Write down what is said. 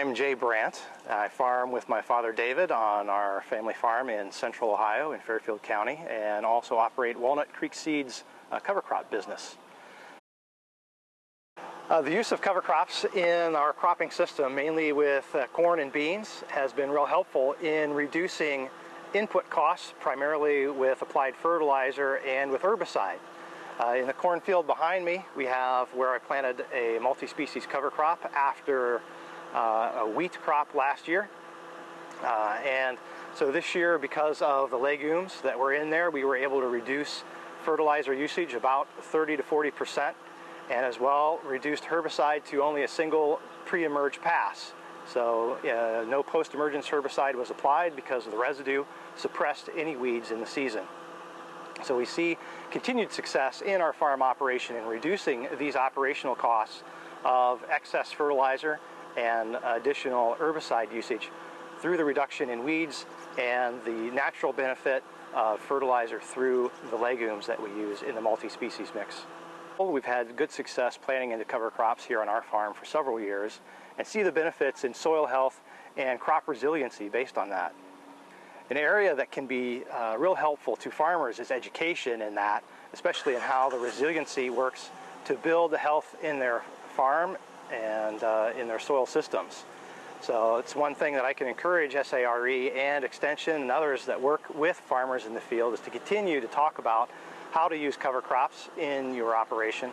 Brandt. I farm with my father David on our family farm in central Ohio in Fairfield County and also operate Walnut Creek Seeds uh, cover crop business. Uh, the use of cover crops in our cropping system, mainly with uh, corn and beans, has been real helpful in reducing input costs, primarily with applied fertilizer and with herbicide. Uh, in the cornfield behind me, we have where I planted a multi-species cover crop after a wheat crop last year. Uh, and so this year, because of the legumes that were in there, we were able to reduce fertilizer usage about 30 to 40 percent, and as well reduced herbicide to only a single pre-emerge pass. So uh, no post-emergence herbicide was applied because the residue suppressed any weeds in the season. So we see continued success in our farm operation in reducing these operational costs of excess fertilizer and additional herbicide usage through the reduction in weeds and the natural benefit of fertilizer through the legumes that we use in the multi-species mix. We've had good success planting into cover crops here on our farm for several years and see the benefits in soil health and crop resiliency based on that. An area that can be uh, real helpful to farmers is education in that, especially in how the resiliency works to build the health in their farm and uh, in their soil systems. So it's one thing that I can encourage SARE and Extension and others that work with farmers in the field is to continue to talk about how to use cover crops in your operation